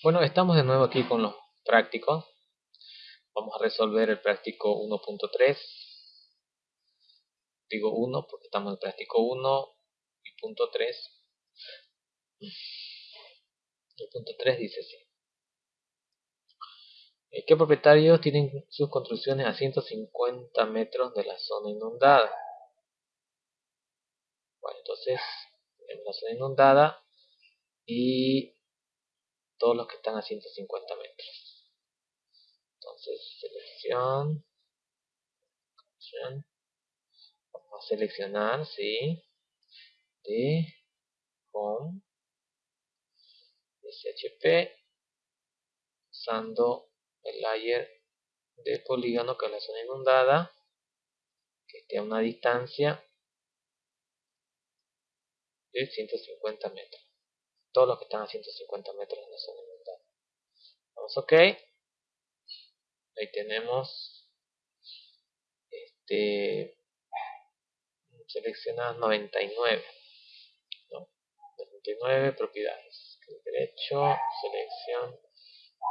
Bueno, estamos de nuevo aquí con los prácticos. Vamos a resolver el práctico 1.3. Digo 1 porque estamos en el práctico 1 y punto 3. El punto 3 dice así. Eh, ¿Qué propietarios tienen sus construcciones a 150 metros de la zona inundada? Bueno, entonces tenemos la zona inundada y todos los que están a 150 metros. Entonces, selección, vamos a seleccionar, sí, de home, SHP, usando el layer de polígono que es la zona inundada, que esté a una distancia de 150 metros todos los que están a 150 metros en la zona inundada. Vamos OK. Ahí tenemos este seleccionadas 99. 99 propiedades. derecho, selección,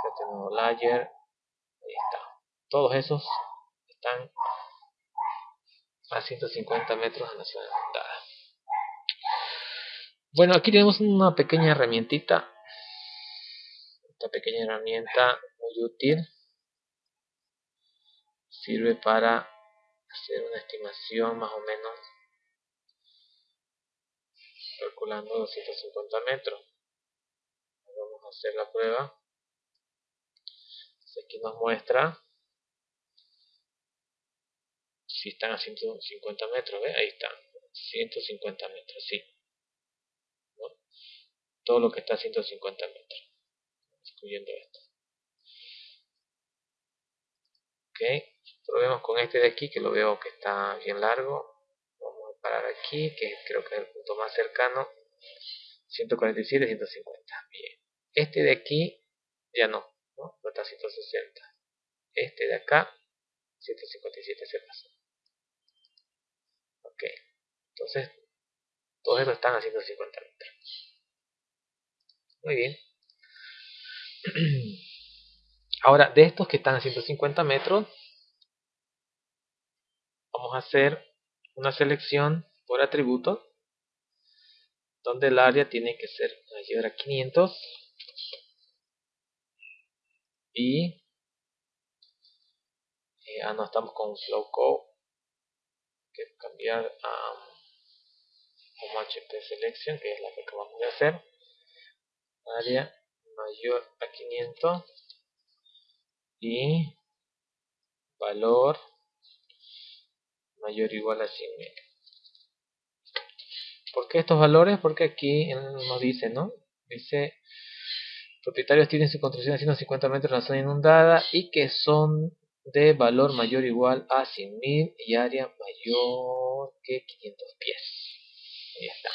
create nuevo layer. Ahí está. Todos esos están a 150 metros en la zona inundada. Bueno, aquí tenemos una pequeña herramientita. Esta pequeña herramienta muy útil. Sirve para hacer una estimación más o menos calculando 250 metros. Vamos a hacer la prueba. Aquí nos muestra si están a 150 metros. ¿ve? Ahí están. 150 metros, sí todo lo que está a 150 metros, excluyendo esto. Ok, probemos con este de aquí que lo veo que está bien largo. Vamos a parar aquí, que creo que es el punto más cercano. 147, 150. Bien. Este de aquí ya no, ¿no? está a 160. Este de acá, 157 se pasó. Ok, entonces todos estos están a 150 metros. Muy bien. Ahora, de estos que están a 150 metros, vamos a hacer una selección por atributo, donde el área tiene que ser mayor a 500 y eh, ah, no estamos con flow code que cambiar a um, HP selection que es la que acabamos de hacer área mayor a 500 y valor mayor o igual a 100 metros. ¿Por qué estos valores? Porque aquí nos dice, ¿no? Dice, propietarios tienen su construcción a 150 metros en la zona inundada y que son de valor mayor o igual a 100.000 y área mayor que 500 pies. Ahí está.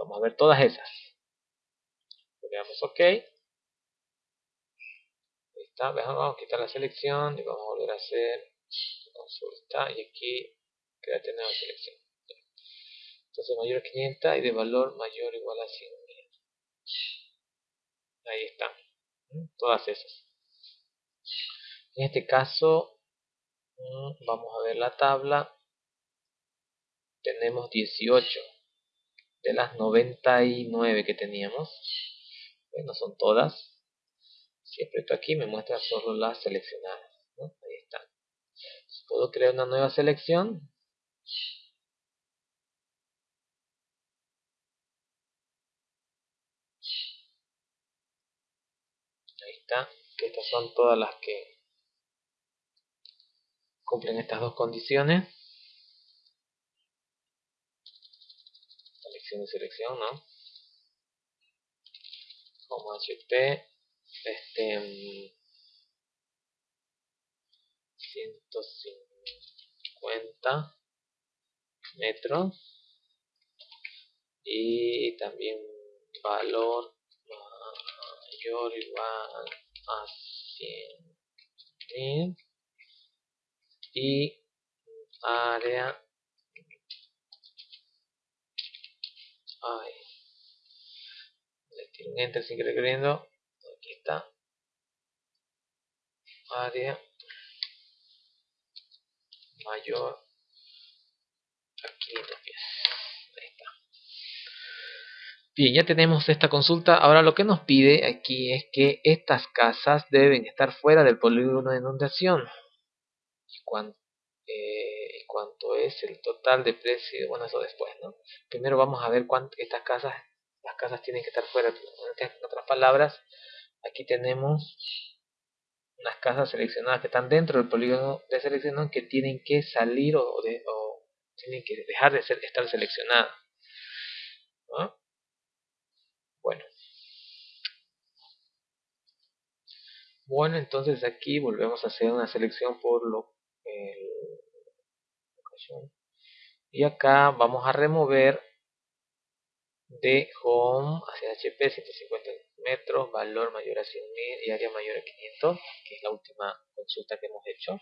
Vamos a ver todas esas le damos OK. Ahí está, vamos a quitar la selección y vamos a volver a hacer consulta y aquí quédate nueva selección. Entonces mayor a 500 y de valor mayor o igual a 100. Ahí están, todas esas. En este caso, mm, vamos a ver la tabla. Tenemos 18 de las 99 que teníamos no son todas. Si aprieto aquí me muestra solo las seleccionadas. Ahí está. Puedo crear una nueva selección. Ahí está. Que estas son todas las que cumplen estas dos condiciones. Selección y selección, ¿no? Como HP este 150 metros. Y también valor mayor igual a 100 y área ay un enter sigue requiriendo está. Área mayor a 500 pies. Ahí está. Bien, ya tenemos esta consulta. Ahora lo que nos pide aquí es que estas casas deben estar fuera del polígono de inundación. Y cuánto, eh, cuánto es el total de precio, bueno, eso después, ¿no? Primero vamos a ver cuánto estas casas, casas tienen que estar fuera. En otras palabras, aquí tenemos unas casas seleccionadas que están dentro del polígono de selección que tienen que salir o, tienen que dejar de ser, estar seleccionadas. Bueno. Bueno, entonces aquí volvemos a hacer una selección por lo y acá vamos a remover de home hacia HP 150 metros, valor mayor a 100.000 y área mayor a 500, que es la última consulta que hemos hecho.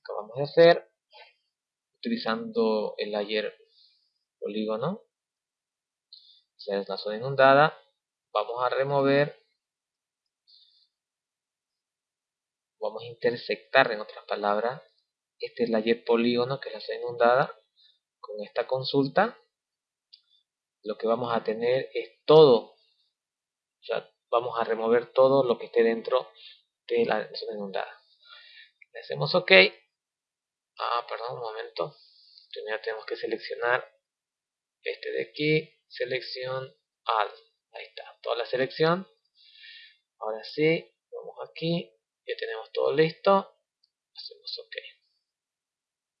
Acabamos de hacer utilizando el layer polígono. Esa es la zona inundada. Vamos a remover, vamos a intersectar en otras palabras, este es layer polígono que es la zona inundada. Con esta consulta lo que vamos a tener es todo, ya vamos a remover todo lo que esté dentro de la zona inundada. Le hacemos OK. Ah, perdón, un momento. Ya tenemos que seleccionar este de aquí, selección All. Ahí está, toda la selección. Ahora sí, vamos aquí, ya tenemos todo listo. Hacemos OK.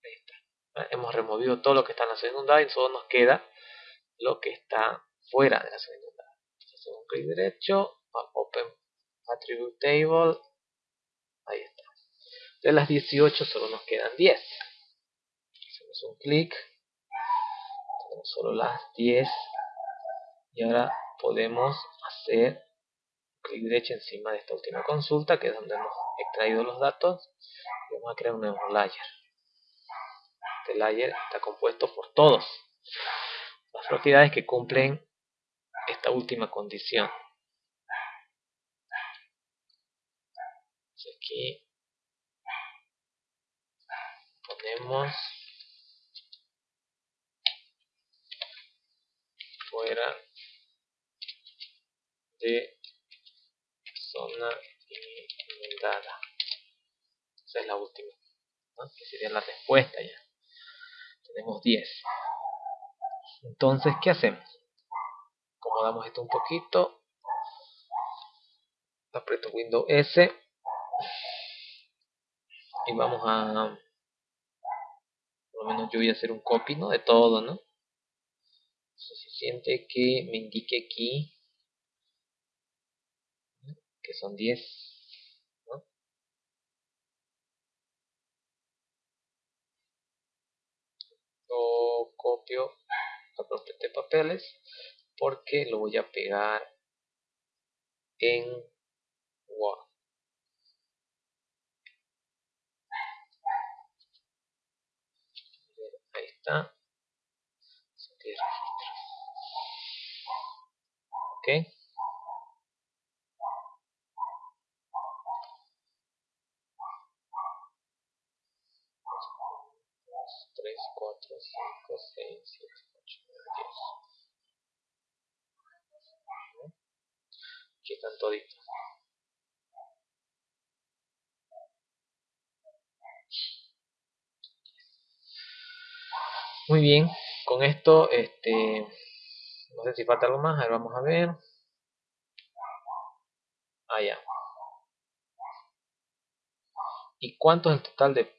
Ahí está. Hemos removido todo lo que está en la zona inundada y solo nos queda lo que está fuera de la zona inundada. Entonces hacemos un clic derecho, Open Attribute Table, ahí está. De las 18 solo nos quedan 10. Hacemos un clic, tenemos solo las 10 y ahora podemos hacer clic derecho encima de esta última consulta que es donde hemos extraído los datos y vamos a crear un nuevo layer. Este layer está compuesto por todos las propiedades que cumplen esta última condición. aquí ponemos fuera de zona inundada. Esa es la última, que sería la respuesta ya. Tenemos 10. Entonces, ¿qué hacemos? Acomodamos esto un poquito. Aprieto Windows S. Y vamos a... Por lo menos yo voy a hacer un copy, ¿no? De todo, ¿no? Suficiente que me indique aquí que son 10 ¿no? Copio de papeles porque lo voy a pegar en Word. Ahí está. Ok. 3, 4, 5, 6, 7, 8, 9, 10. Aquí están toditos. Muy bien, con esto, este, no sé si falta algo más, a ver, vamos a ver. Ah. ¿Y cuánto es el total de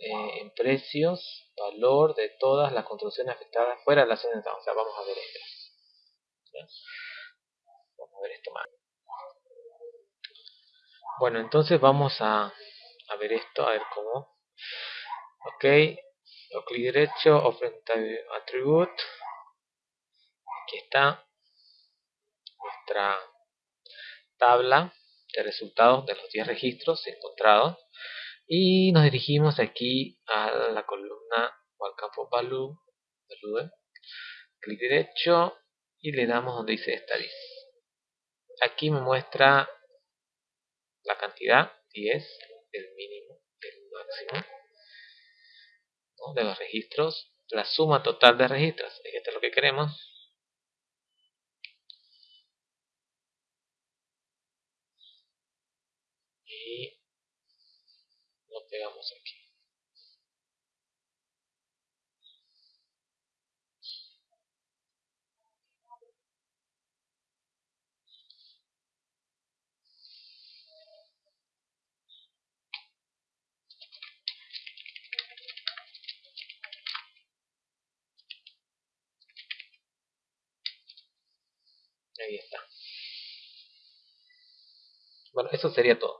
eh, en precios, valor de todas las construcciones afectadas fuera de la zona de O sea, vamos a ver esto. Vamos a ver esto más. Bueno, entonces vamos a, a ver esto, a ver cómo. Ok, o clic derecho, Open Attribute. Aquí está nuestra tabla de resultados de los 10 registros encontrados y nos dirigimos aquí a la columna o al campo value, clic derecho y le damos donde dice studies aquí me muestra la cantidad 10, el mínimo, el máximo de los registros, la suma total de registros, esto es lo que queremos. Y lo pegamos aquí. Ahí está. Bueno, eso sería todo.